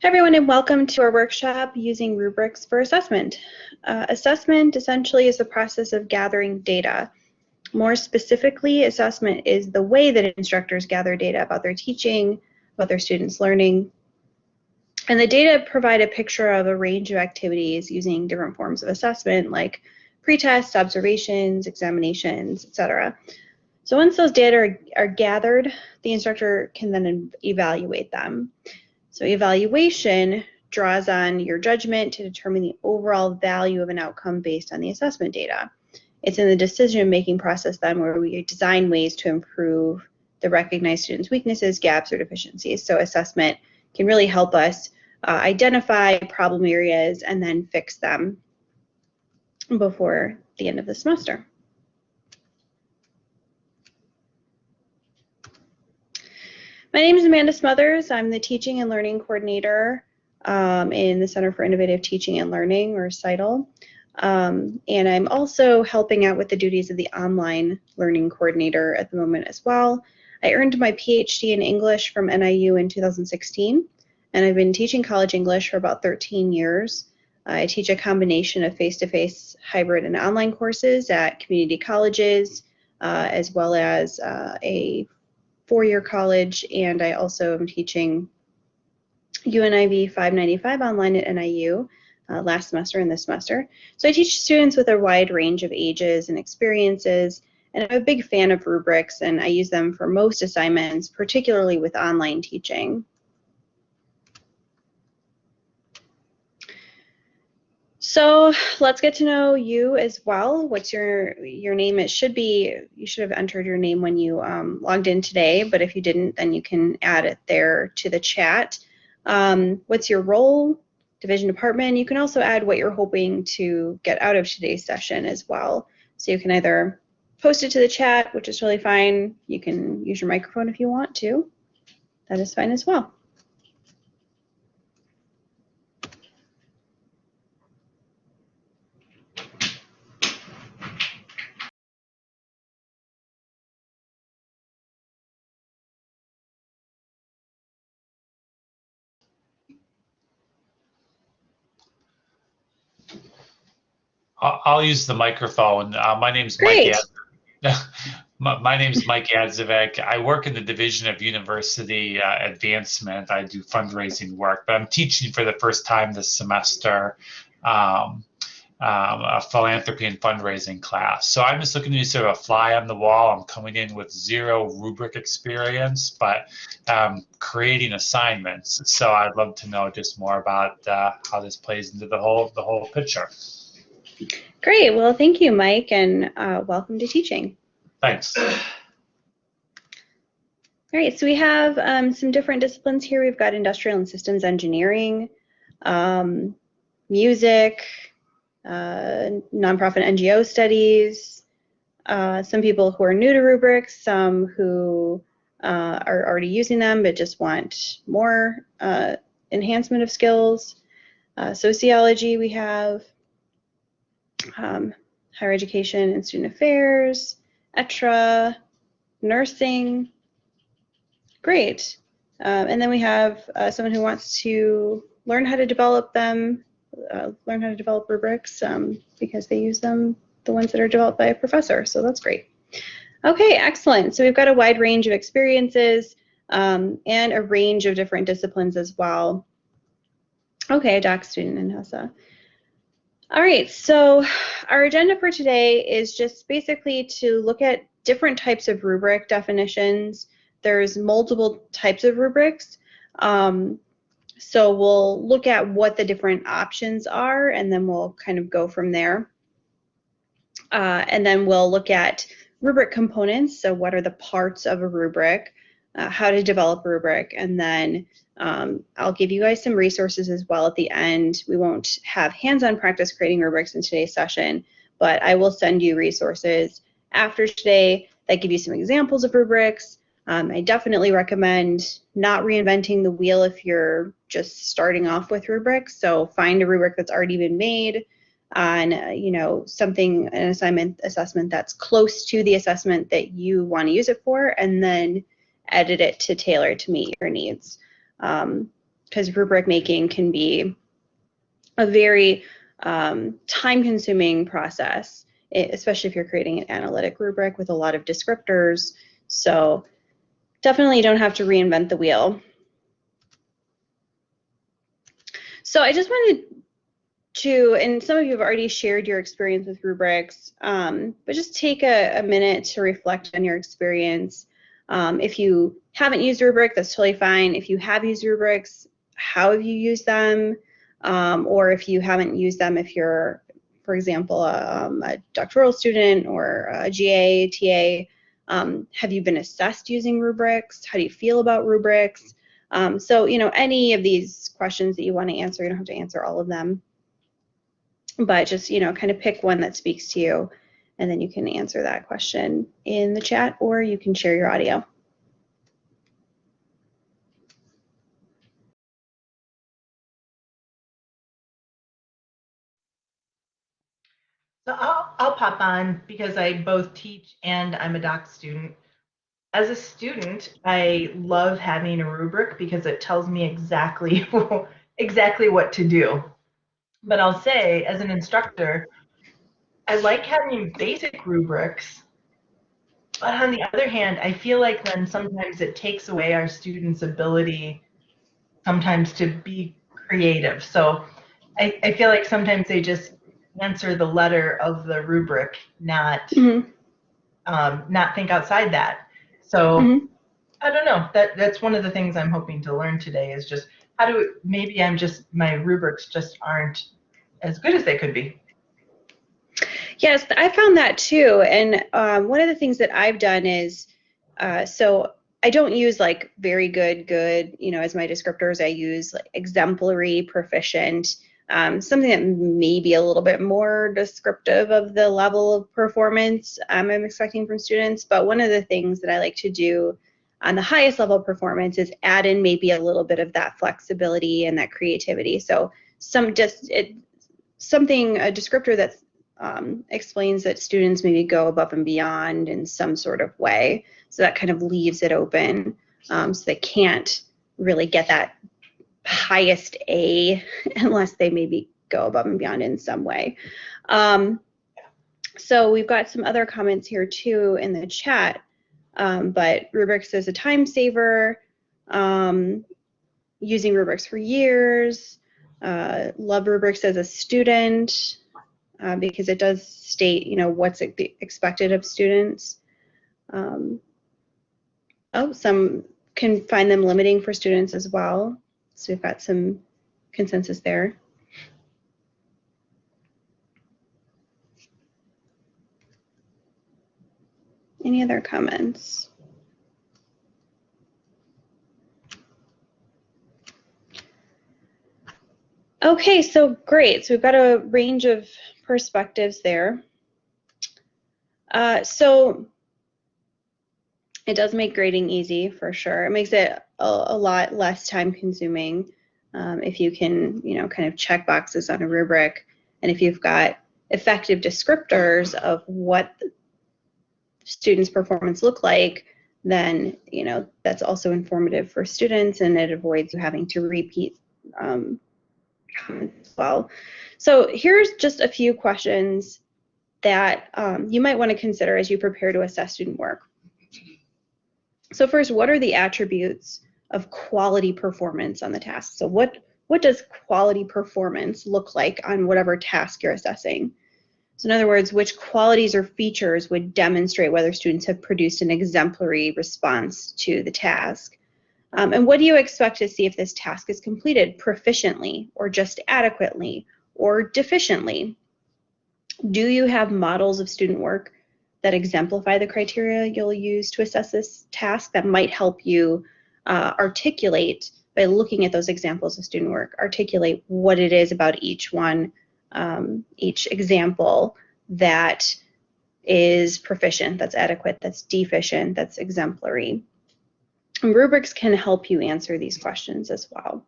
Hi everyone and welcome to our workshop using rubrics for assessment. Uh, assessment essentially is the process of gathering data. More specifically, assessment is the way that instructors gather data about their teaching, about their students' learning. And the data provide a picture of a range of activities using different forms of assessment like pretests, observations, examinations, etc. So once those data are, are gathered, the instructor can then evaluate them. So evaluation draws on your judgment to determine the overall value of an outcome based on the assessment data. It's in the decision-making process then where we design ways to improve the recognized students' weaknesses, gaps, or deficiencies. So assessment can really help us uh, identify problem areas and then fix them before the end of the semester. My name is Amanda Smothers. I'm the Teaching and Learning Coordinator um, in the Center for Innovative Teaching and Learning, or CITL. Um, and I'm also helping out with the duties of the Online Learning Coordinator at the moment as well. I earned my PhD in English from NIU in 2016, and I've been teaching college English for about 13 years. I teach a combination of face-to-face, -face, hybrid, and online courses at community colleges, uh, as well as uh, a four-year college, and I also am teaching UNIV 595 online at NIU uh, last semester and this semester. So I teach students with a wide range of ages and experiences, and I'm a big fan of rubrics, and I use them for most assignments, particularly with online teaching. So let's get to know you as well. What's your your name? It should be you should have entered your name when you um, logged in today, but if you didn't, then you can add it there to the chat. Um, what's your role? Division department. You can also add what you're hoping to get out of today's session as well. So you can either post it to the chat, which is really fine. You can use your microphone if you want to. That is fine as well. I'll, use the microphone. Uh, my name's Great. Mike. my, my name is Mike Adzivek. I work in the Division of University uh, Advancement. I do fundraising work, but I'm teaching for the first time this semester um, um, a philanthropy and fundraising class. So I'm just looking to be sort of a fly on the wall. I'm coming in with zero rubric experience, but um, creating assignments. So I'd love to know just more about uh, how this plays into the whole the whole picture. Great. Well, thank you, Mike, and uh, welcome to teaching. Thanks. All right, so we have um, some different disciplines here. We've got industrial and systems engineering, um, music, uh, nonprofit NGO studies, uh, some people who are new to rubrics, some who uh, are already using them but just want more uh, enhancement of skills. Uh, sociology we have, um, higher education and student affairs, ETRA, nursing. Great. Um, and then we have uh, someone who wants to learn how to develop them, uh, learn how to develop rubrics um, because they use them, the ones that are developed by a professor. So that's great. Okay, excellent. So we've got a wide range of experiences um, and a range of different disciplines as well. Okay, a doc student in HESA. All right, so our agenda for today is just basically to look at different types of rubric definitions. There's multiple types of rubrics. Um, so we'll look at what the different options are and then we'll kind of go from there. Uh, and then we'll look at rubric components. So what are the parts of a rubric, uh, how to develop a rubric, and then um, I'll give you guys some resources as well at the end. We won't have hands-on practice creating rubrics in today's session, but I will send you resources after today that give you some examples of rubrics. Um, I definitely recommend not reinventing the wheel if you're just starting off with rubrics. So find a rubric that's already been made on, uh, you know, something, an assignment assessment that's close to the assessment that you want to use it for, and then edit it to tailor to meet your needs. Um, because rubric making can be a very um, time consuming process, especially if you're creating an analytic rubric with a lot of descriptors. So definitely don't have to reinvent the wheel. So I just wanted to, and some of you have already shared your experience with rubrics, um, but just take a, a, minute to reflect on your experience. Um, if you haven't used rubric, that's totally fine. If you have used rubrics, how have you used them? Um, or if you haven't used them, if you're, for example, a, um, a doctoral student or a GA, TA, um, have you been assessed using rubrics? How do you feel about rubrics? Um, so, you know, any of these questions that you want to answer, you don't have to answer all of them, but just, you know, kind of pick one that speaks to you and then you can answer that question in the chat or you can share your audio. So I'll, I'll pop on because I both teach and I'm a doc student. As a student, I love having a rubric because it tells me exactly exactly what to do. But I'll say, as an instructor, I like having basic rubrics. But on the other hand, I feel like then sometimes it takes away our students' ability sometimes to be creative. So I, I feel like sometimes they just answer the letter of the rubric, not mm-hmm. um, not think outside that. So mm-hmm. I don't know. That that's one of the things I'm hoping to learn today is just how do maybe I'm just my rubrics just aren't as good as they could be. Yes, I found that too. And um, one of the things that I've done is uh, so I don't use like very good, good, you know, as my descriptors. I use like exemplary, proficient, um, something that may be a little bit more descriptive of the level of performance um, I'm expecting from students. But one of the things that I like to do on the highest level performance is add in maybe a little bit of that flexibility and that creativity. So some just it, something a descriptor that um, explains that students maybe go above and beyond in some sort of way. So that kind of leaves it open. Um, so they can't really get that highest A unless they maybe go above and beyond in some way. Um, so we've got some other comments here too in the chat, um, but rubrics is a time saver, um, using rubrics for years, uh, love rubrics as a student uh, because it does state, you know, what's expected of students. Um, oh, some can find them limiting for students as well. So we've got some consensus there. Any other comments? Okay, so great. So we've got a range of perspectives there. Uh, so it does make grading easy for sure. It makes it a, a lot less time consuming um, if you can, you know, kind of check boxes on a rubric. And if you've got effective descriptors of what students' performance look like, then, you know, that's also informative for students and it avoids you having to repeat um, as well. So here's just a few questions that um, you might want to consider as you prepare to assess student work. So first, what are the attributes of quality performance on the task? So what, what does quality performance look like on whatever task you're assessing? So in other words, which qualities or features would demonstrate whether students have produced an exemplary response to the task? Um, and what do you expect to see if this task is completed proficiently or just adequately or deficiently? Do you have models of student work that exemplify the criteria you'll use to assess this task that might help you uh, articulate by looking at those examples of student work, articulate what it is about each one, um, each example that is proficient, that's adequate, that's deficient, that's exemplary. Rubrics can help you answer these questions as well.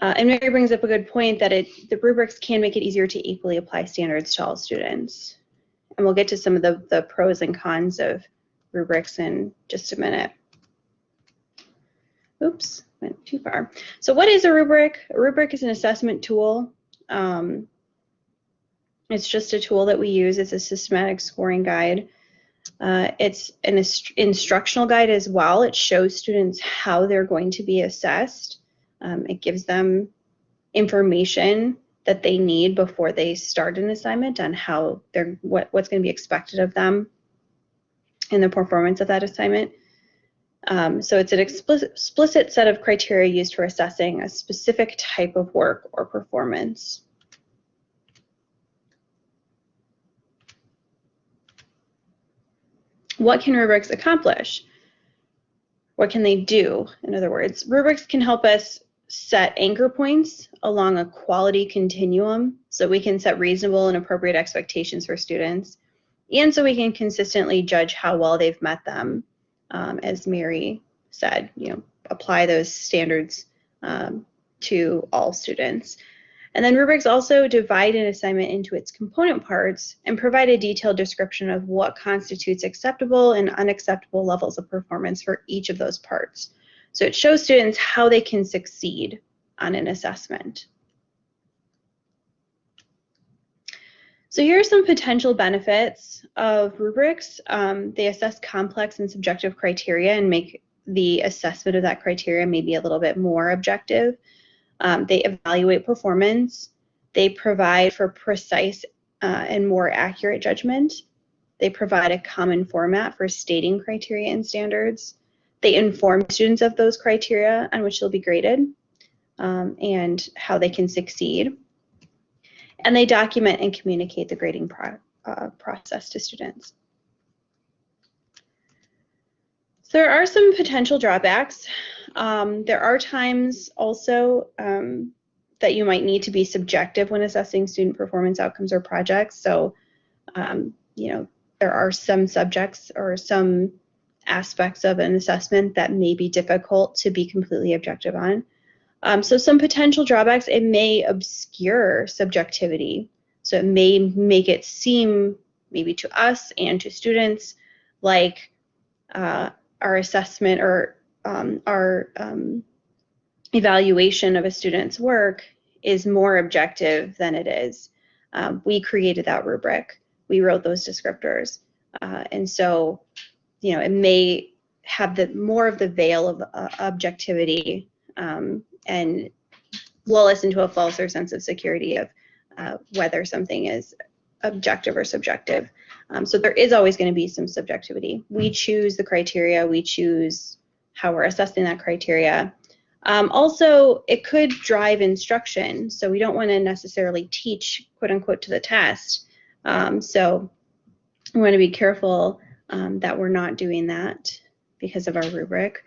Uh, and Mary brings up a good point that it, the rubrics can make it easier to equally apply standards to all students and we'll get to some of the, the pros and cons of rubrics in just a minute. oops, went too far. So what is a rubric? A rubric is an assessment tool. Um, it's just a tool that we use. It's a systematic scoring guide. Uh, it's an inst instructional guide as well. It shows students how they're going to be assessed. Um, it gives them information that they need before they start an assignment on how they're what, what's going to be expected of them in the performance of that assignment. Um, so it's an explicit set of criteria used for assessing a specific type of work or performance. What can rubrics accomplish? What can they do? In other words, rubrics can help us set anchor points along a quality continuum so we can set reasonable and appropriate expectations for students and so we can consistently judge how well they've met them um, as Mary said, you know, apply those standards um, to all students. And then rubrics also divide an assignment into its component parts and provide a detailed description of what constitutes acceptable and unacceptable levels of performance for each of those parts. So it shows students how they can succeed on an assessment. So here are some potential benefits of rubrics. Um, they assess complex and subjective criteria and make the assessment of that criteria maybe a little bit more objective. Um, they evaluate performance. They provide for precise uh, and more accurate judgment. They provide a common format for stating criteria and standards. They inform students of those criteria on which they'll be graded um, and how they can succeed and they document and communicate the grading pro uh, process to students. So there are some potential drawbacks. Um, there are times also um, that you might need to be subjective when assessing student performance outcomes or projects. So, um, you know, there are some subjects or some aspects of an assessment that may be difficult to be completely objective on. Um, so some potential drawbacks, it may obscure subjectivity. So it may make it seem maybe to us and to students like uh, our assessment or um, our um, evaluation of a student's work is more objective than it is. Um, we created that rubric. We wrote those descriptors. Uh, and so, you know, it may have the more of the veil of uh, objectivity um, and lull us into a falser sense of security of uh, whether something is objective or subjective. Um, so there is always going to be some subjectivity. We choose the criteria, we choose how we're assessing that criteria. Um, also, it could drive instruction, so we don't want to necessarily teach, quote unquote, to the test. Um, so we want to be careful um, that we're not doing that because of our rubric.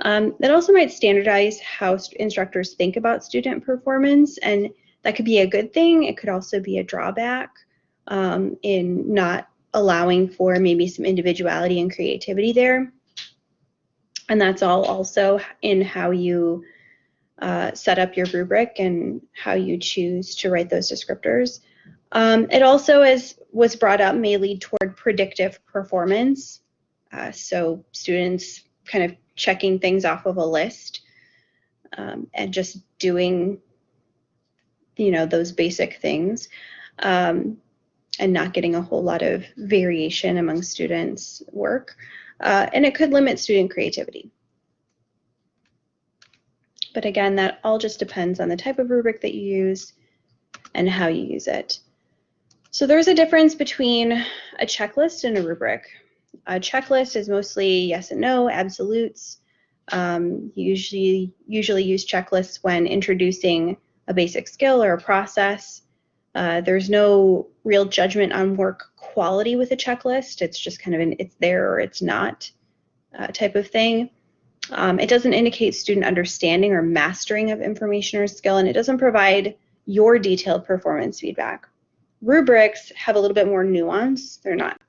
Um, that also might standardize how instructors think about student performance, and that could be a good thing. It could also be a drawback um, in not allowing for maybe some individuality and creativity there. And that's all also in how you uh, set up your rubric and how you choose to write those descriptors. Um, it also, as was brought up, may lead toward predictive performance. Uh, so students kind of checking things off of a list um, and just doing, you know, those basic things um, and not getting a whole lot of variation among students' work. Uh, and it could limit student creativity. But again, that all just depends on the type of rubric that you use and how you use it. So there's a difference between a checklist and a rubric. A checklist is mostly yes and no, absolutes. Um, usually, usually use checklists when introducing a basic skill or a process. Uh, there's no real judgment on work quality with a checklist. It's just kind of an it's there or it's not uh, type of thing. Um, it doesn't indicate student understanding or mastering of information or skill, and it doesn't provide your detailed performance feedback. Rubrics have a little bit more nuance. They're not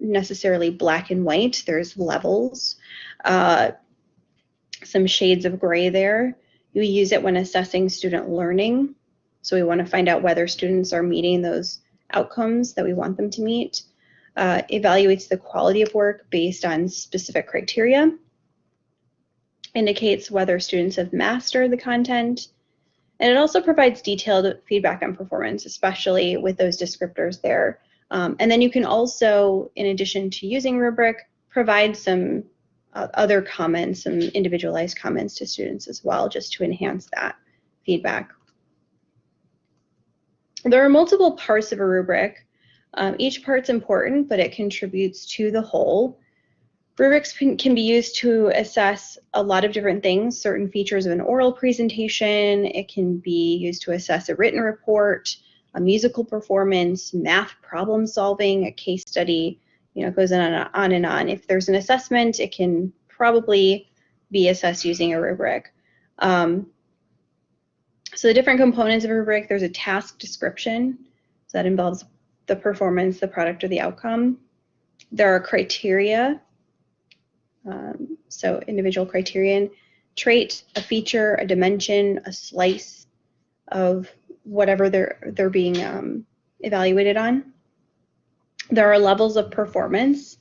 necessarily black and white. There's levels, uh, some shades of gray there. You use it when assessing student learning. So we want to find out whether students are meeting those outcomes that we want them to meet. Uh, evaluates the quality of work based on specific criteria. indicates whether students have mastered the content, and it also provides detailed feedback on performance, especially with those descriptors there. Um, and then you can also, in addition to using rubric, provide some uh, other comments, some individualized comments to students as well, just to enhance that feedback. There are multiple parts of a rubric. Um, each part's important, but it contributes to the whole. Rubrics can be used to assess a lot of different things, certain features of an oral presentation. It can be used to assess a written report, a musical performance, math problem solving, a case study, you know, it goes on and on and on. If there's an assessment, it can probably be assessed using a rubric. Um, so the different components of a rubric, there's a task description. So that involves the performance, the product, or the outcome. There are criteria um, so individual criterion, trait, a feature, a dimension, a slice of whatever they're they're being um, evaluated on. There are levels of performance.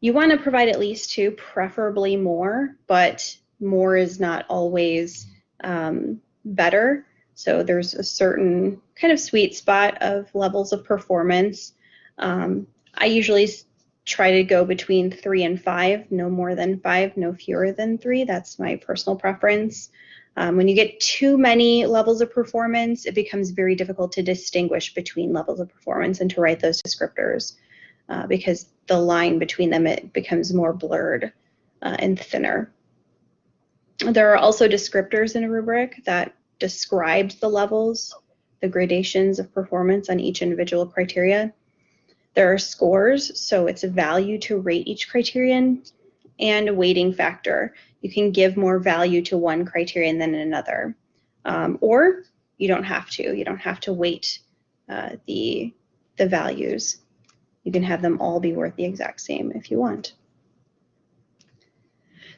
You want to provide at least two, preferably more, but more is not always um, better. So there's a certain kind of sweet spot of levels of performance. Um, I usually try to go between three and five, no more than five, no fewer than three. That's my personal preference. Um, when you get too many levels of performance, it becomes very difficult to distinguish between levels of performance and to write those descriptors uh, because the line between them, it becomes more blurred uh, and thinner. There are also descriptors in a rubric that describes the levels, the gradations of performance on each individual criteria. There are scores, so it's a value to rate each criterion, and a weighting factor. You can give more value to one criterion than another. Um, or you don't have to. You don't have to weight uh, the, the values. You can have them all be worth the exact same if you want.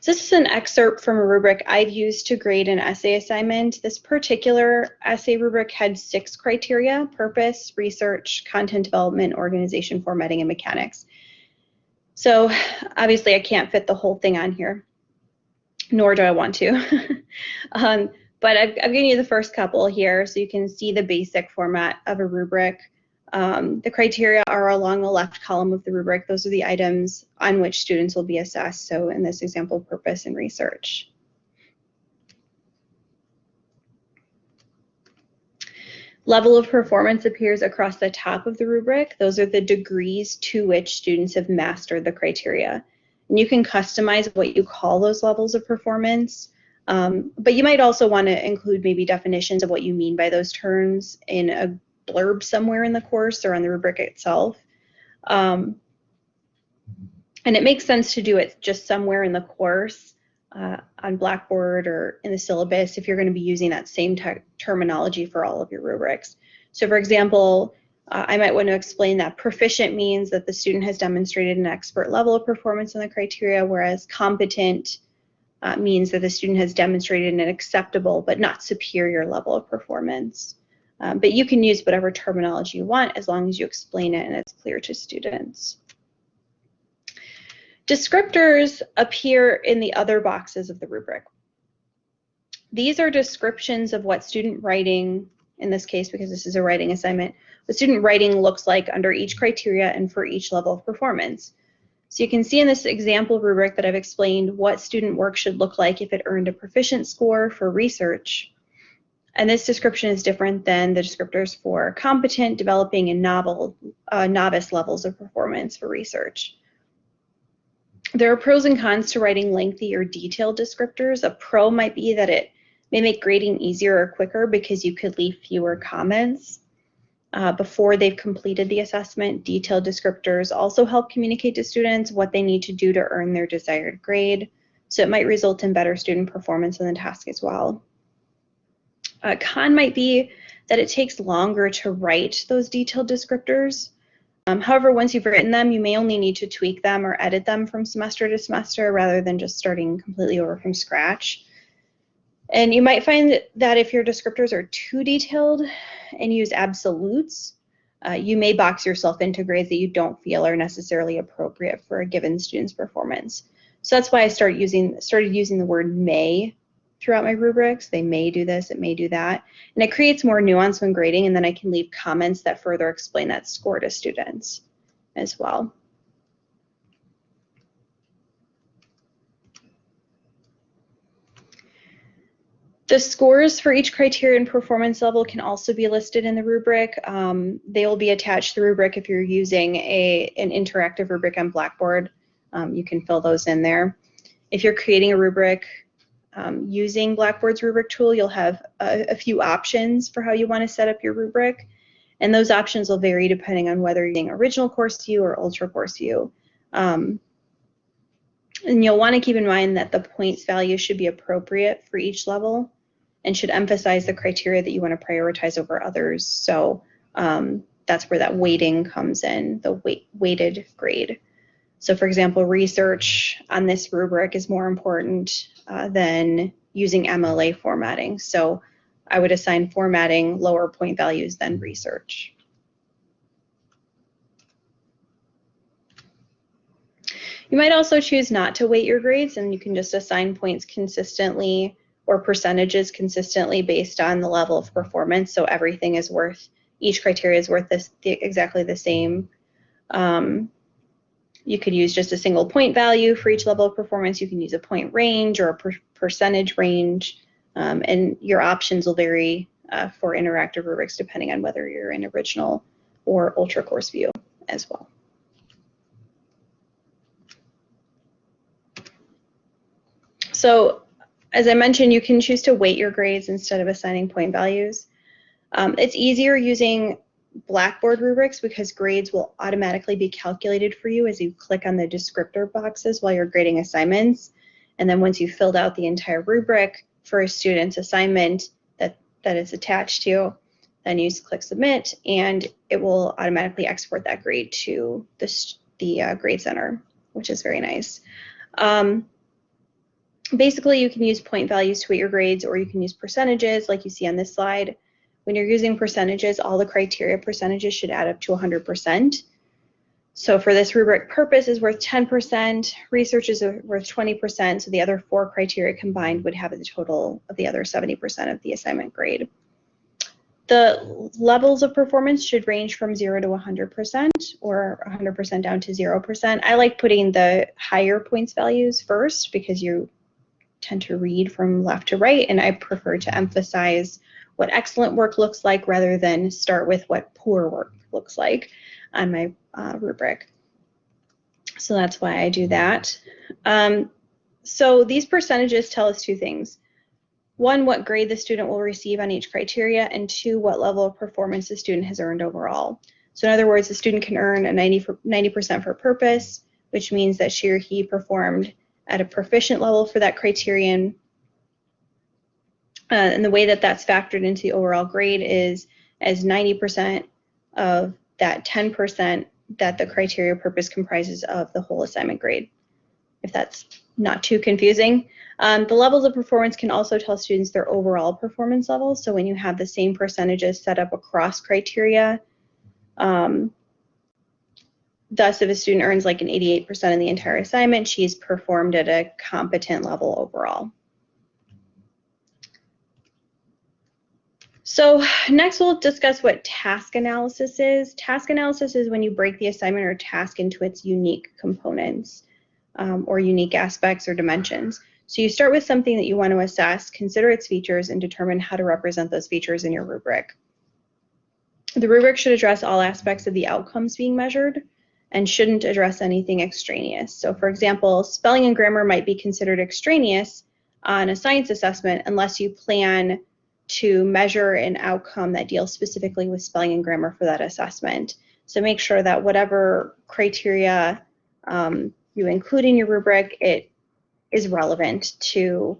So this is an excerpt from a rubric I've used to grade an essay assignment. This particular essay rubric had six criteria, purpose, research, content development, organization, formatting, and mechanics. So obviously I can't fit the whole thing on here, nor do I want to. um, but I've, I've given you the first couple here so you can see the basic format of a rubric. Um, the criteria are along the left column of the rubric. Those are the items on which students will be assessed. So in this example, purpose and research. Level of performance appears across the top of the rubric. Those are the degrees to which students have mastered the criteria. And you can customize what you call those levels of performance. Um, but you might also want to include maybe definitions of what you mean by those terms in a blurb somewhere in the course or on the rubric itself. Um, and it makes sense to do it just somewhere in the course uh, on Blackboard or in the syllabus if you're going to be using that same terminology for all of your rubrics. So for example, uh, I might want to explain that proficient means that the student has demonstrated an expert level of performance in the criteria, whereas competent uh, means that the student has demonstrated an acceptable but not superior level of performance. Um, but you can use whatever terminology you want as long as you explain it and it's clear to students. Descriptors appear in the other boxes of the rubric. These are descriptions of what student writing, in this case because this is a writing assignment, what student writing looks like under each criteria and for each level of performance. So you can see in this example rubric that I've explained what student work should look like if it earned a proficient score for research and this description is different than the descriptors for competent, developing, and novel, uh, novice levels of performance for research. There are pros and cons to writing lengthy or detailed descriptors. A pro might be that it may make grading easier or quicker because you could leave fewer comments uh, before they've completed the assessment. Detailed descriptors also help communicate to students what they need to do to earn their desired grade. So it might result in better student performance in the task as well. A con might be that it takes longer to write those detailed descriptors. Um, however, once you've written them, you may only need to tweak them or edit them from semester to semester rather than just starting completely over from scratch. And you might find that if your descriptors are too detailed and use absolutes, uh, you may box yourself into grades that you don't feel are necessarily appropriate for a given student's performance. So that's why I started using started using the word may throughout my rubrics. They may do this, it may do that. And it creates more nuance when grading, and then I can leave comments that further explain that score to students as well. The scores for each criterion performance level can also be listed in the rubric. Um, they will be attached to the rubric if you're using a, an interactive rubric on Blackboard. Um, you can fill those in there. If you're creating a rubric um, using Blackboard's rubric tool, you'll have a, a few options for how you want to set up your rubric. And those options will vary depending on whether you're using original course view or ultra course view. Um, and you'll want to keep in mind that the points value should be appropriate for each level and should emphasize the criteria that you want to prioritize over others. So um, that's where that weighting comes in, the weight, weighted grade. So for example, research on this rubric is more important uh, than using MLA formatting. So I would assign formatting lower point values than research. You might also choose not to weight your grades and you can just assign points consistently or percentages consistently based on the level of performance. So everything is worth, each criteria is worth this, the, exactly the same. Um, you could use just a single point value for each level of performance. You can use a point range or a per percentage range. Um, and your options will vary uh, for interactive rubrics depending on whether you're in original or ultra course view as well. So as I mentioned, you can choose to weight your grades instead of assigning point values. Um, it's easier using Blackboard rubrics because grades will automatically be calculated for you as you click on the descriptor boxes while you're grading assignments. And then once you've filled out the entire rubric for a student's assignment that, that is attached to, then you click submit and it will automatically export that grade to the, the uh, grade center, which is very nice. Um, basically you can use point values to weight your grades or you can use percentages like you see on this slide. When you're using percentages, all the criteria percentages should add up to 100%. So for this rubric, purpose is worth 10%, research is worth 20%, so the other four criteria combined would have the total of the other 70% of the assignment grade. The levels of performance should range from 0 to 100% or 100% down to 0%. I like putting the higher points values first because you tend to read from left to right, and I prefer to emphasize what excellent work looks like rather than start with what poor work looks like on my uh, rubric. So that's why I do that. Um, so these percentages tell us two things. One, what grade the student will receive on each criteria, and two, what level of performance the student has earned overall. So in other words, the student can earn a 90 for, 90% for purpose, which means that she or he performed at a proficient level for that criterion. Uh, and the way that that's factored into the overall grade is as 90% of that 10% that the criteria purpose comprises of the whole assignment grade, if that's not too confusing. Um, the levels of performance can also tell students their overall performance level. So when you have the same percentages set up across criteria, um, Thus, if a student earns like an 88% in the entire assignment, she's performed at a competent level overall. So next we'll discuss what task analysis is. Task analysis is when you break the assignment or task into its unique components um, or unique aspects or dimensions. So you start with something that you want to assess, consider its features, and determine how to represent those features in your rubric. The rubric should address all aspects of the outcomes being measured and shouldn't address anything extraneous. So for example, spelling and grammar might be considered extraneous on a science assessment unless you plan to measure an outcome that deals specifically with spelling and grammar for that assessment. So make sure that whatever criteria um, you include in your rubric, it is relevant to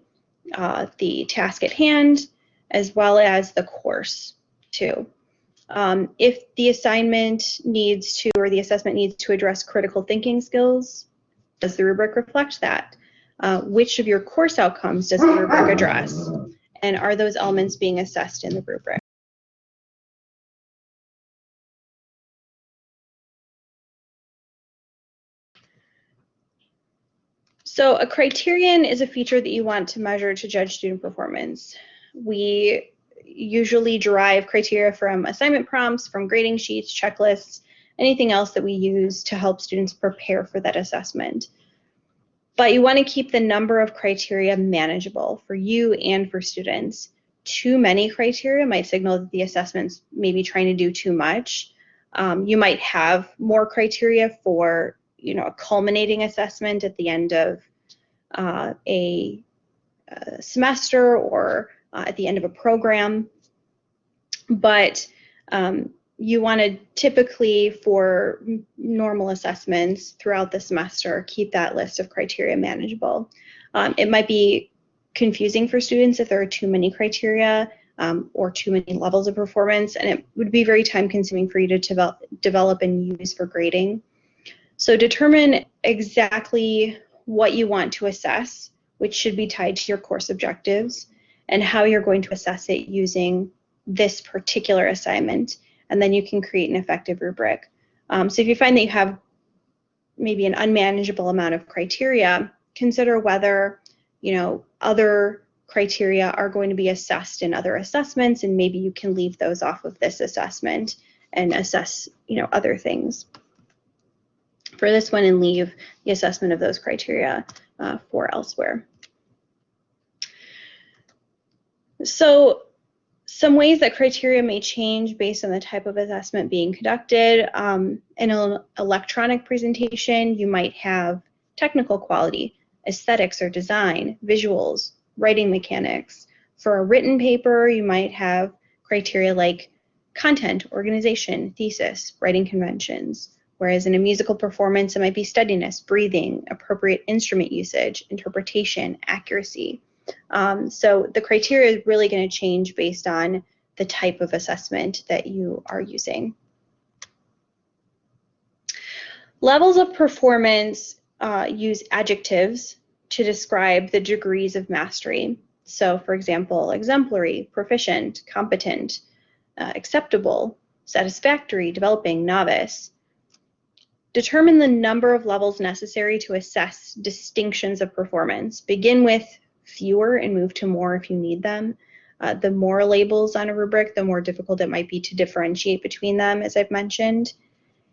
uh, the task at hand as well as the course too. Um, if the assignment needs to, or the assessment needs to address critical thinking skills, does the rubric reflect that? Uh, which of your course outcomes does the rubric address? And are those elements being assessed in the rubric? So a criterion is a feature that you want to measure to judge student performance. We usually derive criteria from assignment prompts, from grading sheets, checklists, anything else that we use to help students prepare for that assessment. But you want to keep the number of criteria manageable for you and for students. Too many criteria might signal that the assessments may be trying to do too much. Um, you might have more criteria for you know, a culminating assessment at the end of uh, a, a, semester or uh, at the end of a program. But um, you want to typically, for normal assessments throughout the semester, keep that list of criteria manageable. Um, it might be confusing for students if there are too many criteria um, or too many levels of performance, and it would be very time consuming for you to develop, develop and use for grading. So determine exactly what you want to assess, which should be tied to your course objectives, and how you're going to assess it using this particular assignment. And then you can create an effective rubric. Um, so if you find that you have maybe an unmanageable amount of criteria, consider whether, you know, other criteria are going to be assessed in other assessments, and maybe you can leave those off of this assessment and assess, you know, other things for this one and leave the assessment of those criteria uh, for elsewhere. So some ways that criteria may change based on the type of assessment being conducted. Um, in an electronic presentation, you might have technical quality, aesthetics or design, visuals, writing mechanics. For a written paper, you might have criteria like content, organization, thesis, writing conventions. Whereas in a musical performance, it might be steadiness, breathing, appropriate instrument usage, interpretation, accuracy. Um, so the criteria is really going to change based on the type of assessment that you are using. Levels of performance uh, use adjectives to describe the degrees of mastery. So for example, exemplary, proficient, competent, uh, acceptable, satisfactory, developing, novice. Determine the number of levels necessary to assess distinctions of performance. Begin with fewer and move to more if you need them. Uh, the more labels on a rubric, the more difficult it might be to differentiate between them, as I've mentioned,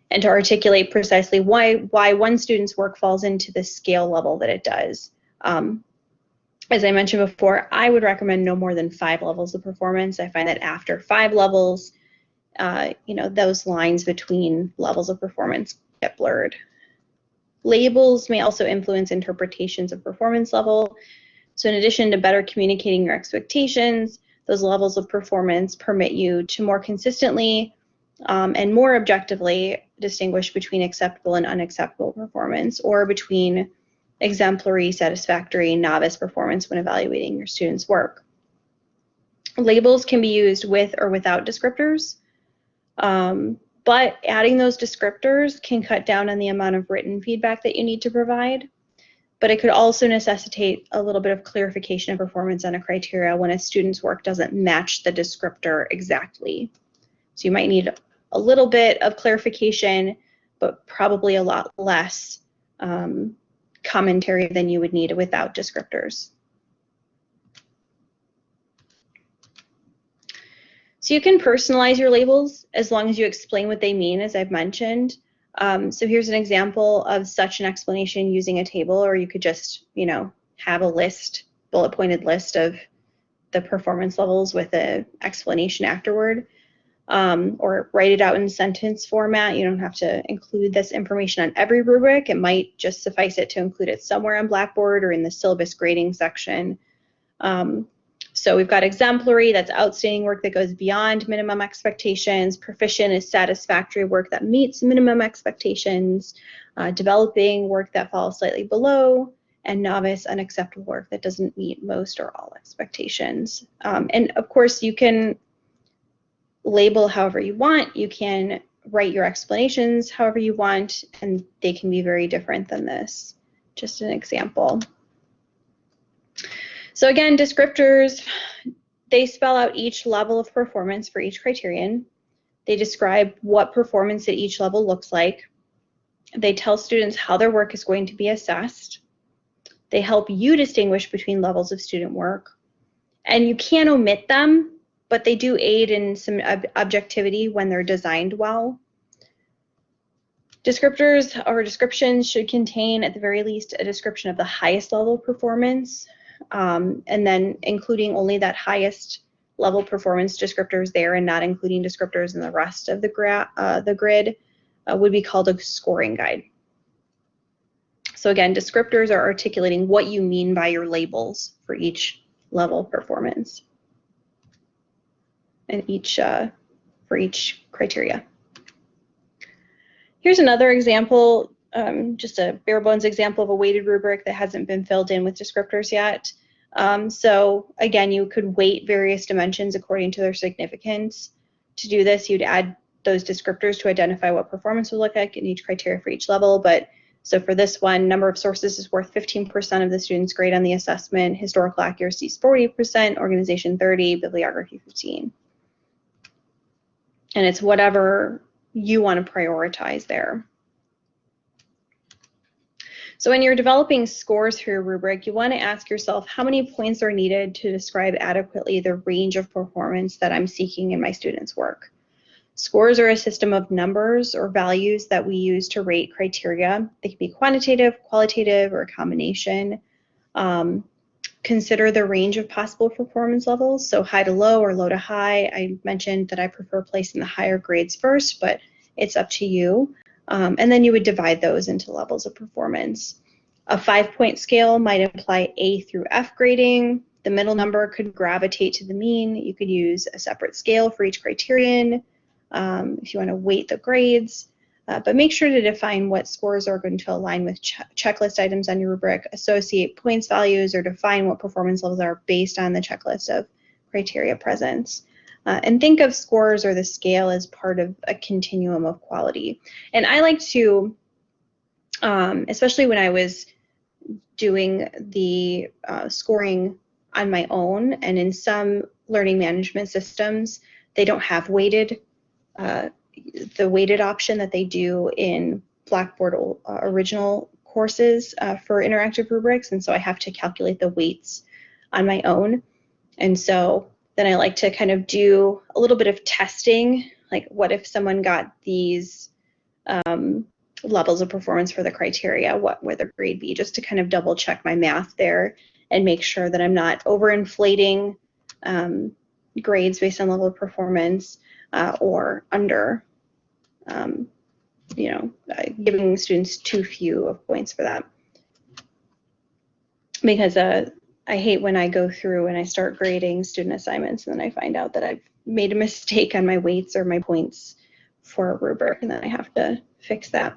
and to articulate precisely why, why one student's work falls into the scale level that it does. Um, as I mentioned before, I would recommend no more than five levels of performance. I find that after five levels, uh, you know, those lines between levels of performance get blurred. Labels may also influence interpretations of performance level. So in addition to better communicating your expectations, those levels of performance permit you to more consistently um, and more objectively distinguish between acceptable and unacceptable performance or between exemplary, satisfactory, novice performance when evaluating your students' work. Labels can be used with or without descriptors. Um, but adding those descriptors can cut down on the amount of written feedback that you need to provide. But it could also necessitate a little bit of clarification of performance on a criteria when a student's work doesn't match the descriptor exactly. So you might need a little bit of clarification, but probably a lot less um, commentary than you would need without descriptors. So you can personalize your labels as long as you explain what they mean, as I've mentioned. Um, so here's an example of such an explanation using a table, or you could just, you know, have a list, bullet pointed list of the performance levels with an explanation afterward, um, or write it out in sentence format. You don't have to include this information on every rubric. It might just suffice it to include it somewhere on Blackboard or in the syllabus grading section. Um, so we've got exemplary, that's outstanding work that goes beyond minimum expectations. Proficient is satisfactory work that meets minimum expectations. Uh, developing work that falls slightly below. And novice, unacceptable work that doesn't meet most or all expectations. Um, and of course, you can label however you want. You can write your explanations however you want, and they can be very different than this. Just an example. So again, descriptors, they spell out each level of performance for each criterion. They describe what performance at each level looks like. They tell students how their work is going to be assessed. They help you distinguish between levels of student work. And you can omit them, but they do aid in some ob objectivity when they're designed well. Descriptors or descriptions should contain, at the very least, a description of the highest level of performance, um, and then including only that highest level performance descriptors there and not including descriptors in the rest of the, uh, the grid uh, would be called a scoring guide. So again, descriptors are articulating what you mean by your labels for each level performance and each uh, for each criteria. Here's another example, um, just a bare bones example of a weighted rubric that hasn't been filled in with descriptors yet. Um, so again, you could weight various dimensions according to their significance. To do this, you'd add those descriptors to identify what performance would look like in each criteria for each level. But so for this one, number of sources is worth 15% of the student's grade on the assessment, historical accuracy is 40%, organization 30, bibliography 15. And it's whatever you want to prioritize there. So when you're developing scores for your rubric, you want to ask yourself how many points are needed to describe adequately the range of performance that I'm seeking in my students' work. Scores are a system of numbers or values that we use to rate criteria. They can be quantitative, qualitative, or a combination. Um, consider the range of possible performance levels, so high to low or low to high. I mentioned that I prefer placing the higher grades first, but it's up to you. Um, and then you would divide those into levels of performance. A five-point scale might imply A through F grading. The middle number could gravitate to the mean. You could use a separate scale for each criterion um, if you want to weight the grades. Uh, but make sure to define what scores are going to align with ch checklist items on your rubric, associate points values, or define what performance levels are based on the checklist of criteria presence. Uh, and think of scores or the scale as part of a continuum of quality. And I like to, um, especially when I was doing the uh, scoring on my own, and in some learning management systems, they don't have weighted uh, the weighted option that they do in Blackboard uh, original courses uh, for interactive rubrics. And so I have to calculate the weights on my own. And so then I like to kind of do a little bit of testing, like what if someone got these um, levels of performance for the criteria, what would the grade be, just to kind of double check my math there and make sure that I'm not overinflating um, grades based on level of performance uh, or under, um, you know, uh, giving students too few of points for that. Because uh, I hate when I go through and I start grading student assignments and then I find out that I've made a mistake on my weights or my points for a rubric and then I have to fix that.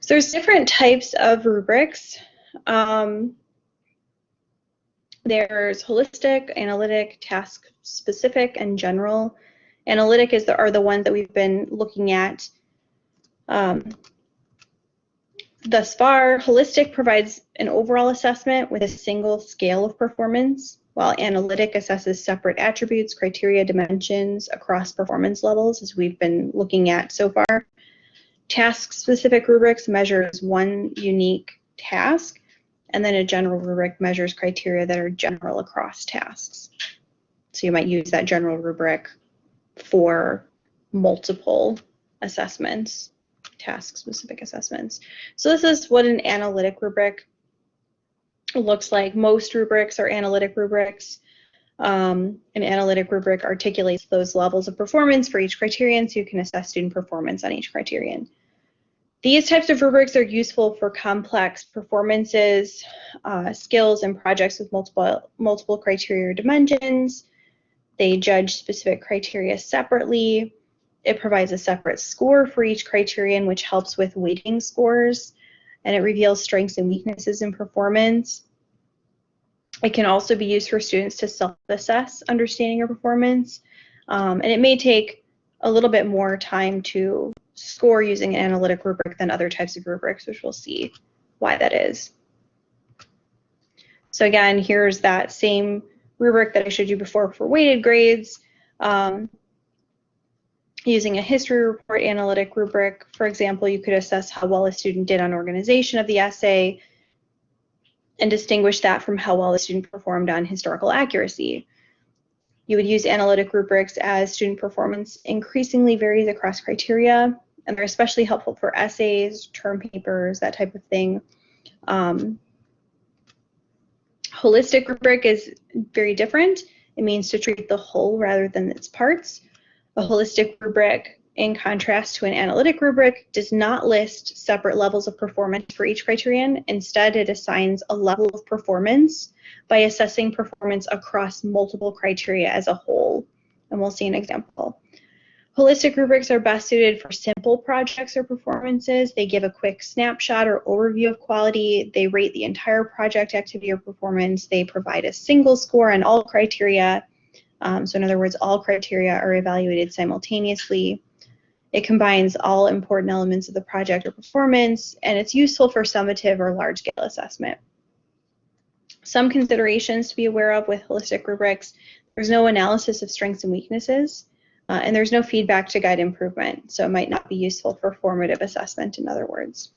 So there's different types of rubrics. Um, there's holistic, analytic, task specific, and general. Analytic is the, are the ones that we've been looking at um, thus far. Holistic provides an overall assessment with a single scale of performance, while analytic assesses separate attributes, criteria, dimensions across performance levels, as we've been looking at so far. Task-specific rubrics measures one unique task, and then a general rubric measures criteria that are general across tasks. So you might use that general rubric for multiple assessments, task-specific assessments. So this is what an analytic rubric looks like. Most rubrics are analytic rubrics. Um, an analytic rubric articulates those levels of performance for each criterion so you can assess student performance on each criterion. These types of rubrics are useful for complex performances, uh, skills, and projects with multiple, multiple criteria dimensions. They judge specific criteria separately. It provides a separate score for each criterion, which helps with weighting scores, and it reveals strengths and weaknesses in performance. It can also be used for students to self-assess understanding or performance, um, and it may take a little bit more time to score using an analytic rubric than other types of rubrics, which we'll see why that is. So again, here's that same rubric that I showed you before for weighted grades. Um, using a history report analytic rubric, for example, you could assess how well a student did on organization of the essay, and distinguish that from how well the student performed on historical accuracy. You would use analytic rubrics as student performance increasingly varies across criteria, and they're especially helpful for essays, term papers, that type of thing. Um, holistic rubric is very different. It means to treat the whole rather than its parts. A holistic rubric, in contrast to an analytic rubric, does not list separate levels of performance for each criterion. Instead, it assigns a level of performance by assessing performance across multiple criteria as a whole. And we'll see an example. Holistic rubrics are best suited for simple projects or performances. They give a quick snapshot or overview of quality. They rate the entire project activity or performance. They provide a single score on all criteria. Um, so in other words, all criteria are evaluated simultaneously. It combines all important elements of the project or performance, and it's useful for summative or large-scale assessment. Some considerations to be aware of with holistic rubrics. There's no analysis of strengths and weaknesses. Uh, and there's no feedback to guide improvement, so it might not be useful for formative assessment, in other words.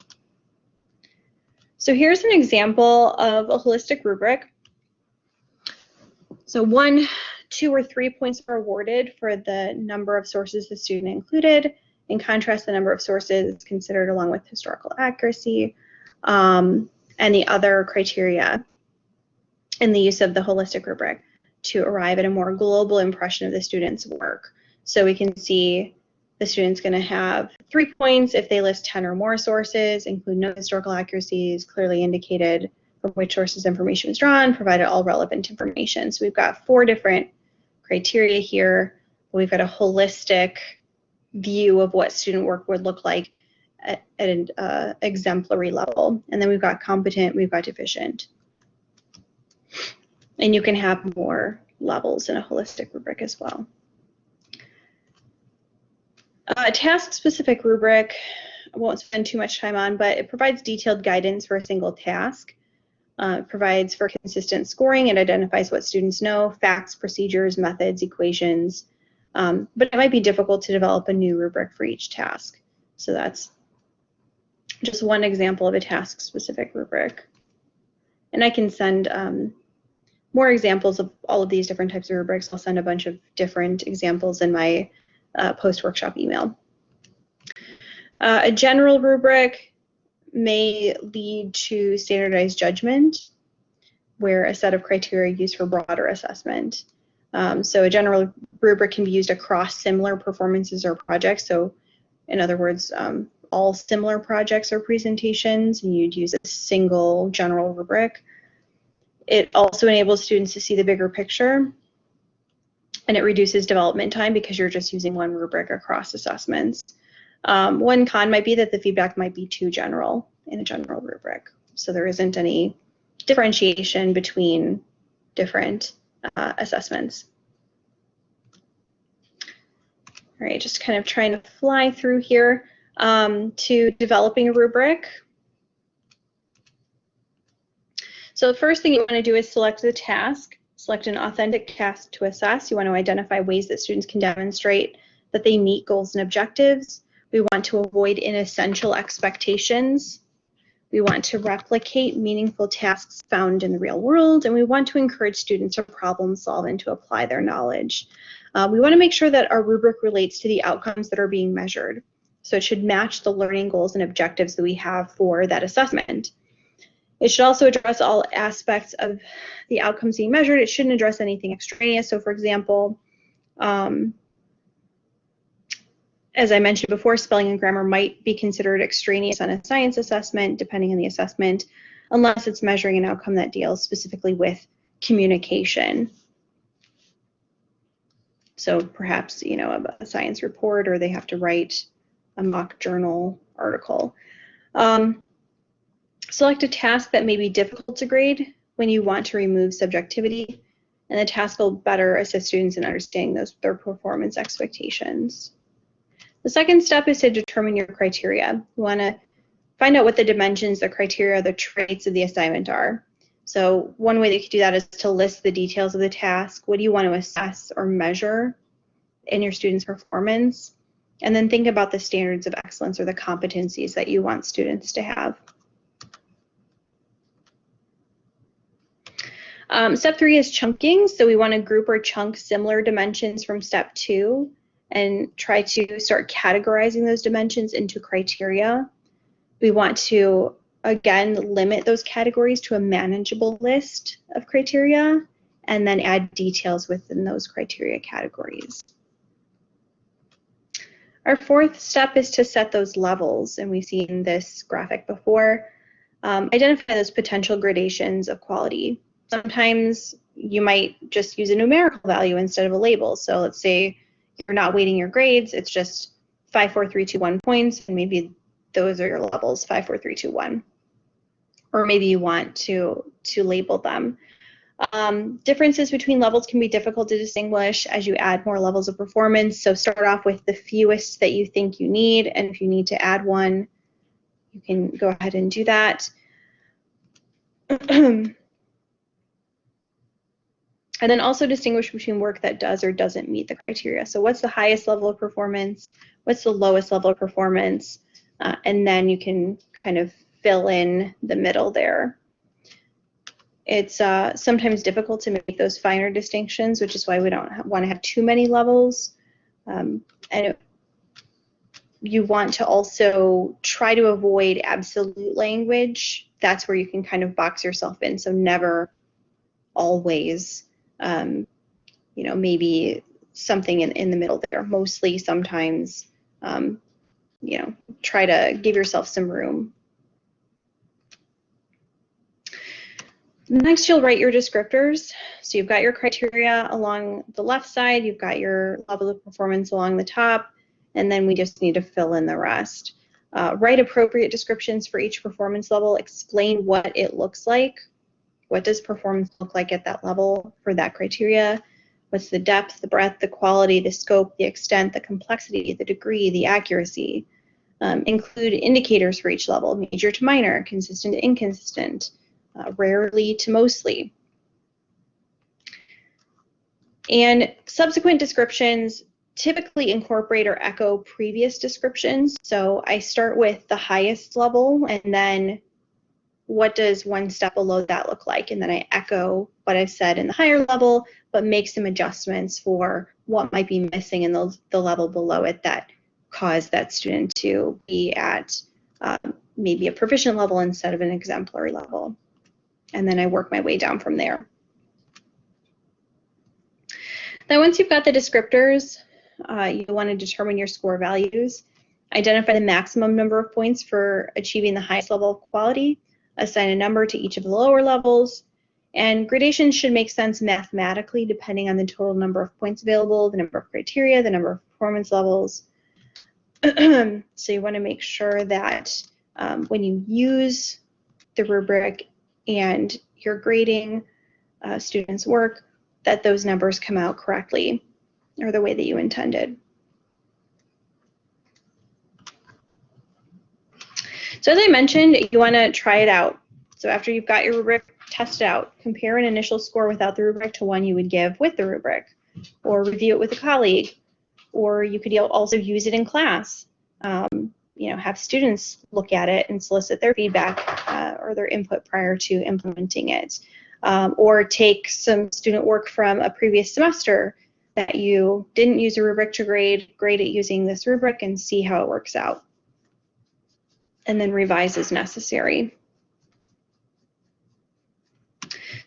So here's an example of a holistic rubric. So one, two, or three points are awarded for the number of sources the student included. In contrast, the number of sources is considered along with historical accuracy um, and the other criteria in the use of the holistic rubric to arrive at a more global impression of the student's work. So we can see the student's going to have three points if they list 10 or more sources, include no historical accuracies, clearly indicated from which sources information was drawn, provided all relevant information. So we've got four different criteria here. We've got a holistic view of what student work would look like at, at an uh, exemplary level. And then we've got competent, we've got deficient. And you can have more levels in a holistic rubric as well. A task-specific rubric, I won't spend too much time on, but it provides detailed guidance for a single task. Uh, provides for consistent scoring. It identifies what students know, facts, procedures, methods, equations. Um, but it might be difficult to develop a new rubric for each task. So that's just one example of a task-specific rubric. And I can send um, more examples of all of these different types of rubrics. I'll send a bunch of different examples in my uh, post-workshop email. Uh, a general rubric may lead to standardized judgment, where a set of criteria used for broader assessment. Um, so a general rubric can be used across similar performances or projects. So in other words, um, all similar projects or presentations, and you'd use a single general rubric. It also enables students to see the bigger picture and it reduces development time because you're just using one rubric across assessments. Um, one con might be that the feedback might be too general in a general rubric. So there isn't any differentiation between different uh, assessments. All right, just kind of trying to fly through here um, to developing a rubric. So the first thing you want to do is select the task. Select an authentic task to assess. You want to identify ways that students can demonstrate that they meet goals and objectives. We want to avoid inessential expectations. We want to replicate meaningful tasks found in the real world, and we want to encourage students to problem solve and to apply their knowledge. Uh, we want to make sure that our rubric relates to the outcomes that are being measured. So it should match the learning goals and objectives that we have for that assessment. It should also address all aspects of the outcomes being measured. It shouldn't address anything extraneous. So for example, um, as I mentioned before, spelling and grammar might be considered extraneous on a science assessment, depending on the assessment, unless it's measuring an outcome that deals specifically with communication. So perhaps, you know, a, a science report or they have to write a mock journal article. Um, Select a task that may be difficult to grade when you want to remove subjectivity, and the task will better assist students in understanding those their performance expectations. The second step is to determine your criteria. You want to find out what the dimensions, the criteria, the traits of the assignment are. So one way that you could do that is to list the details of the task. What do you want to assess or measure in your student's performance? And then think about the standards of excellence or the competencies that you want students to have. Um, step three is chunking. So we want to group or chunk similar dimensions from step two and try to start categorizing those dimensions into criteria. We want to, again, limit those categories to a manageable list of criteria and then add details within those criteria categories. Our fourth step is to set those levels, and we've seen this graphic before. Um, identify those potential gradations of quality. Sometimes you might just use a numerical value instead of a label. So let's say you're not weighting your grades, it's just five, four, three, two, one points, and maybe those are your levels, five, four, three, two, one. Or maybe you want to, to label them. Um, differences between levels can be difficult to distinguish as you add more levels of performance. So start off with the fewest that you think you need, and if you need to add one, you can go ahead and do that. and then also distinguish between work that does or doesn't meet the criteria. So what's the highest level of performance? What's the lowest level of performance? Uh, and then you can kind of fill in the middle there. It's uh, sometimes difficult to make those finer distinctions, which is why we don't want to have too many levels. Um, and it, you want to also try to avoid absolute language. That's where you can kind of box yourself in. So never, always, um, you know, maybe something in, in the middle there. Mostly, sometimes, um, you know, try to give yourself some room Next, you'll write your descriptors. So you've got your criteria along the left side, you've got your level of performance along the top, and then we just need to fill in the rest. Uh, write appropriate descriptions for each performance level, explain what it looks like. What does performance look like at that level for that criteria? What's the depth, the breadth, the quality, the scope, the extent, the complexity, the degree, the accuracy? Um, include indicators for each level, major to minor, consistent to inconsistent, uh, rarely to mostly. And subsequent descriptions typically incorporate or echo previous descriptions. So I start with the highest level and then what does one step below that look like? And then I echo what I've said in the higher level, but make some adjustments for what might be missing in the, the level below it that caused that student to be at um, maybe a proficient level instead of an exemplary level and then I work my way down from there. Then once you've got the descriptors, uh, you want to determine your score values, identify the maximum number of points for achieving the highest level of quality, assign a number to each of the lower levels, and gradations should make sense mathematically depending on the total number of points available, the number of criteria, the number of performance levels. so you want to make sure that um, when you use the rubric, and you're grading uh, students' work, that those numbers come out correctly or the way that you intended. So as I mentioned, you want to try it out. So after you've got your rubric, test it out. Compare an initial score without the rubric to one you would give with the rubric, or review it with a colleague, or you could also use it in class. Um, you know, have students look at it and solicit their feedback uh, or their input prior to implementing it. Um, or take some student work from a previous semester that you didn't use a rubric to grade, grade it using this rubric and see how it works out. And then revise as necessary.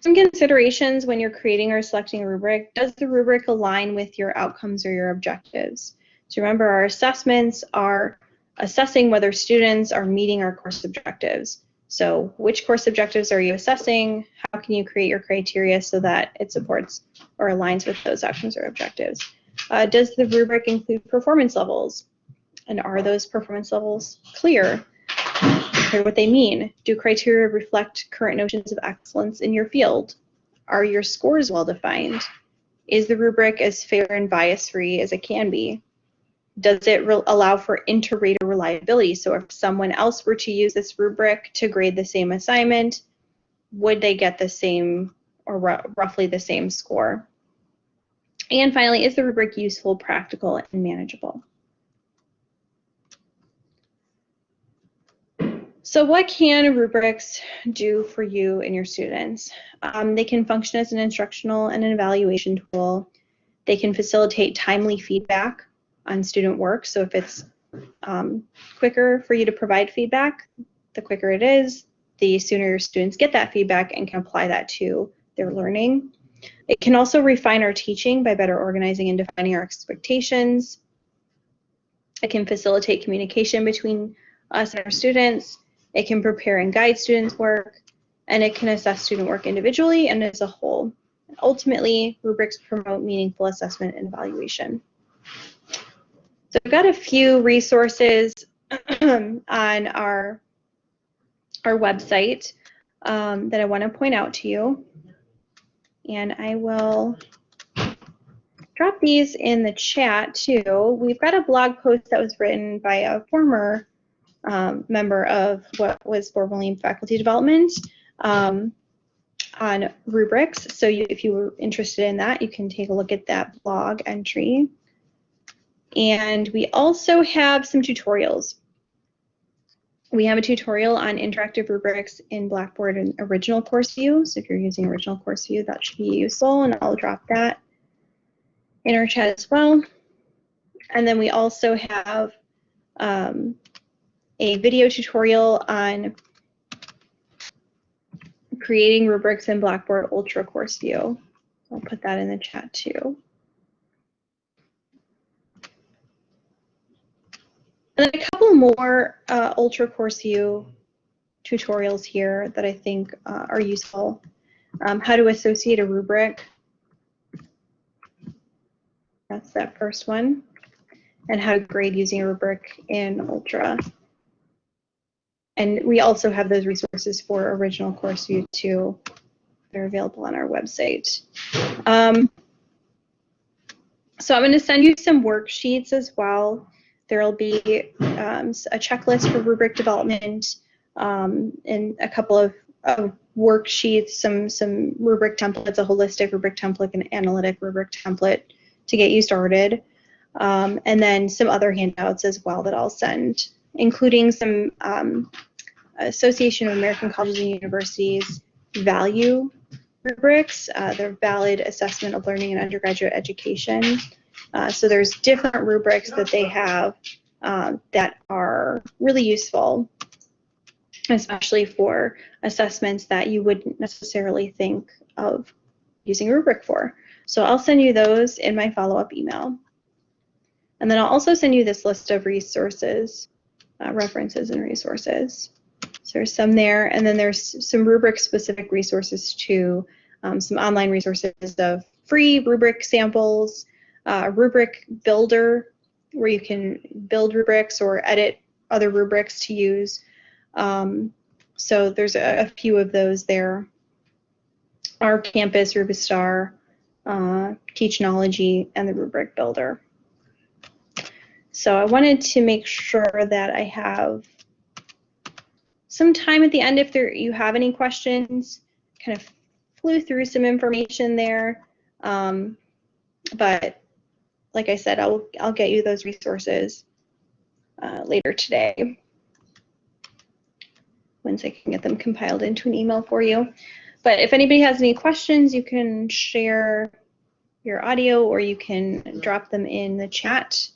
Some considerations when you're creating or selecting a rubric. Does the rubric align with your outcomes or your objectives? So remember our assessments are assessing whether students are meeting our course objectives. So which course objectives are you assessing? How can you create your criteria so that it supports or aligns with those actions or objectives? Uh, does the rubric include performance levels? And are those performance levels clear? What they mean? Do criteria reflect current notions of excellence in your field? Are your scores well defined? Is the rubric as fair and bias free as it can be? does it allow for inter-rater reliability? So if someone else were to use this rubric to grade the same assignment, would they get the same or roughly the same score? And finally, is the rubric useful, practical, and manageable? So what can rubrics do for you and your students? Um, they can function as an instructional and an evaluation tool. They can facilitate timely feedback on student work. So if it's um, quicker for you to provide feedback, the quicker it is, the sooner your students get that feedback and can apply that to their learning. It can also refine our teaching by better organizing and defining our expectations. It can facilitate communication between us and our students. It can prepare and guide students' work, and it can assess student work individually and as a whole. Ultimately, rubrics promote meaningful assessment and evaluation. So I've got a few resources on our, our website um, that I want to point out to you. And I will drop these in the chat too. We've got a blog post that was written by a former um, member of what was formerly faculty development um, on rubrics. So you, if you were interested in that, you can take a look at that blog entry. And we also have some tutorials. We have a tutorial on interactive rubrics in Blackboard and original course view. So if you're using original course view, that should be useful and I'll drop that in our chat as well. And then we also have um, a video tutorial on creating rubrics in Blackboard Ultra Course View. I'll put that in the chat too. And then a couple more uh, Ultra Course View tutorials here that I think uh, are useful. Um, how to associate a rubric. That's that first one. And how to grade using a rubric in Ultra. And we also have those resources for original course view too. They're available on our website. Um, so I'm going to send you some worksheets as well. There will be um, a checklist for rubric development um, and a couple of, of, worksheets, some, some rubric templates, a holistic rubric template, an analytic rubric template to get you started. Um, and then some other handouts as well that I'll send, including some um, Association of American Colleges and Universities value rubrics. Uh, they're valid assessment of learning in undergraduate education. Uh, so there's different rubrics that they have uh, that are really useful, especially for assessments that you wouldn't necessarily think of using a rubric for. So I'll send you those in my follow-up email. And then I'll also send you this list of resources, uh, references and resources. So there's some there, and then there's some rubric-specific resources too, um, some online resources of free rubric samples, uh, rubric builder, where you can build rubrics or edit other rubrics to use. Um, so there's a, a, few of those there. RCampus, Rubistar, uh, Teachnology, and the rubric builder. So I wanted to make sure that I have some time at the end if there you have any questions. Kind of flew through some information there, um, but like I said, I'll I'll get you those resources uh, later today once I can get them compiled into an email for you. But if anybody has any questions, you can share your audio or you can drop them in the chat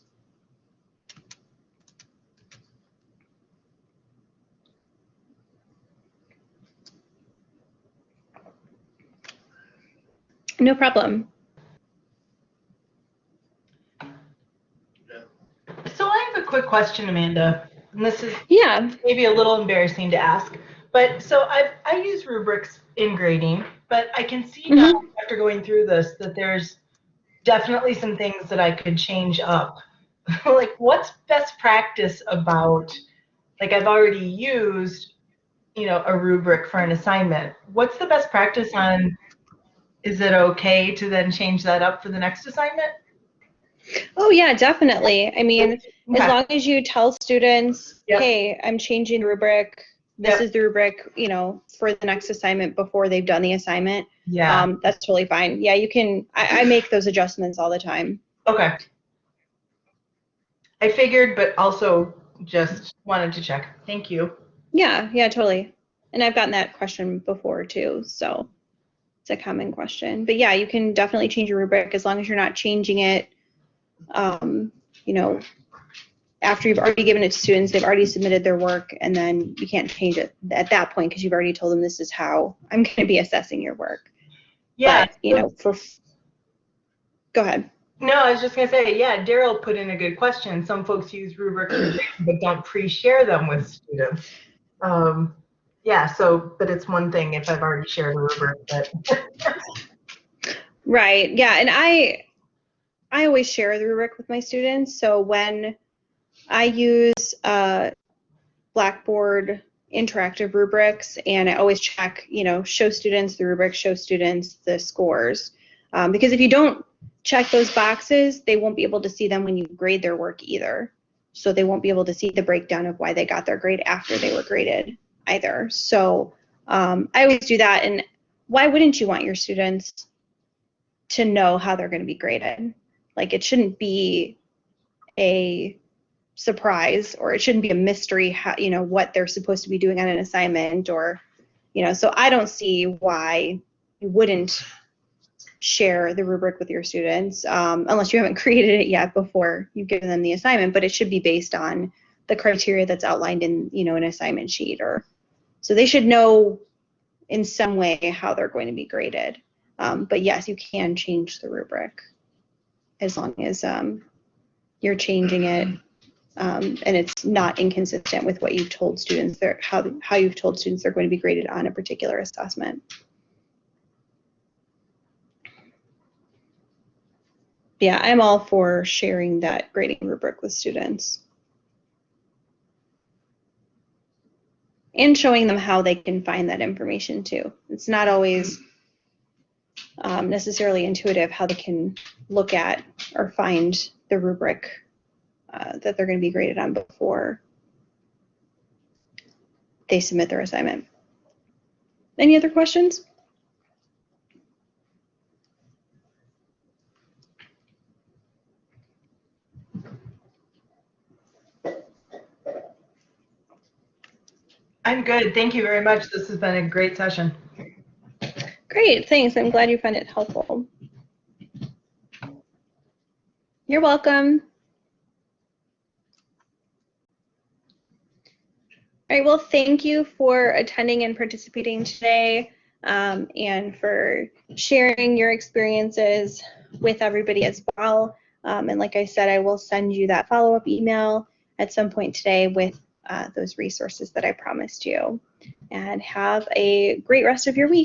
No problem. So I have a quick question, Amanda. And this is yeah maybe a little embarrassing to ask, but so I've I use rubrics in grading, but I can see mm -hmm. now after going through this that there's definitely some things that I could change up. like what's best practice about like I've already used you know a rubric for an assignment. What's the best practice on is it okay to then change that up for the next assignment? Oh yeah, definitely. I mean, okay. as long as you tell students, yep. hey, I'm changing rubric. This yep. is the rubric, you know, for the next assignment before they've done the assignment. Yeah. Um, that's totally fine. Yeah, you can. I, I make those adjustments all the time. Okay. I figured, but also just wanted to check. Thank you. Yeah, yeah, totally. And I've gotten that question before too, so it's a common question. But yeah, you can definitely change your rubric as long as you're not changing it. Um, you know, after you've already given it to students, they've already submitted their work, and then you can't change it at that point because you've already told them this is how I'm going to be assessing your work. Yeah. But, you know, for go ahead. No, I was just gonna say, yeah, Daryl put in a good question. Some folks use rubrics but don't pre-share them with students. Um, yeah, so, but it's one thing if I've already shared a rubric, but Right. Yeah. And I I always share the rubric with my students. So when I use uh, Blackboard interactive rubrics, and I always check, you know, show students the rubric, show students the scores. Um, because if you don't check those boxes, they won't be able to see them when you grade their work either. So they won't be able to see the breakdown of why they got their grade after they were graded either. So um, I always do that. And why wouldn't you want your students to know how they're going to be graded? Like it shouldn't be a surprise or it shouldn't be a mystery how you know what they're supposed to be doing on an assignment or you know so i don't see why you wouldn't share the rubric with your students um, unless you haven't created it yet before you've given them the assignment but it should be based on the criteria that's outlined in you know an assignment sheet or so they should know in some way how they're going to be graded um, but yes you can change the rubric as long as um, you're changing it um, and it's not inconsistent with what you've told students how how you've told students they're going to be graded on a particular assessment. Yeah, I'm all for sharing that grading rubric with students. And showing them how they can find that information too. It's not always um, necessarily intuitive how they can look at or find the rubric uh, that they're going to be graded on before they submit their assignment. Any other questions? I'm good. Thank you very much. This has been a great session. Great, thanks. I'm glad you found it helpful. You're welcome. All right, well, thank you for attending and participating today um, and for sharing your experiences with everybody as well. Um, and like I said, I will send you that follow-up email at some point today with uh, those resources that I promised you. And have a great rest of your week.